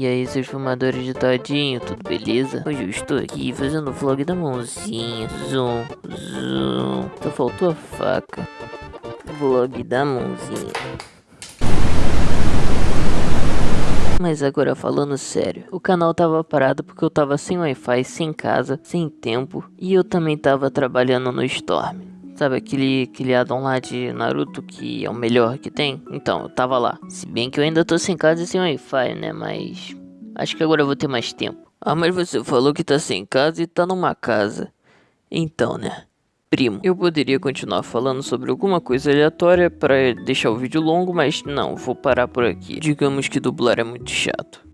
E aí, seus fumadores de todinho, tudo beleza? Hoje eu estou aqui fazendo o vlog da mãozinha. Zoom, zoom. Só faltou a faca. Vlog da mãozinha. Mas agora falando sério, o canal tava parado porque eu tava sem Wi-Fi, sem casa, sem tempo e eu também tava trabalhando no Storm. Sabe aquele, aquele addon lá de Naruto que é o melhor que tem? Então, eu tava lá. Se bem que eu ainda tô sem casa e sem Wi-Fi, né? Mas acho que agora eu vou ter mais tempo. Ah, mas você falou que tá sem casa e tá numa casa. Então, né? Primo, eu poderia continuar falando sobre alguma coisa aleatória para deixar o vídeo longo, mas não, vou parar por aqui. Digamos que dublar é muito chato.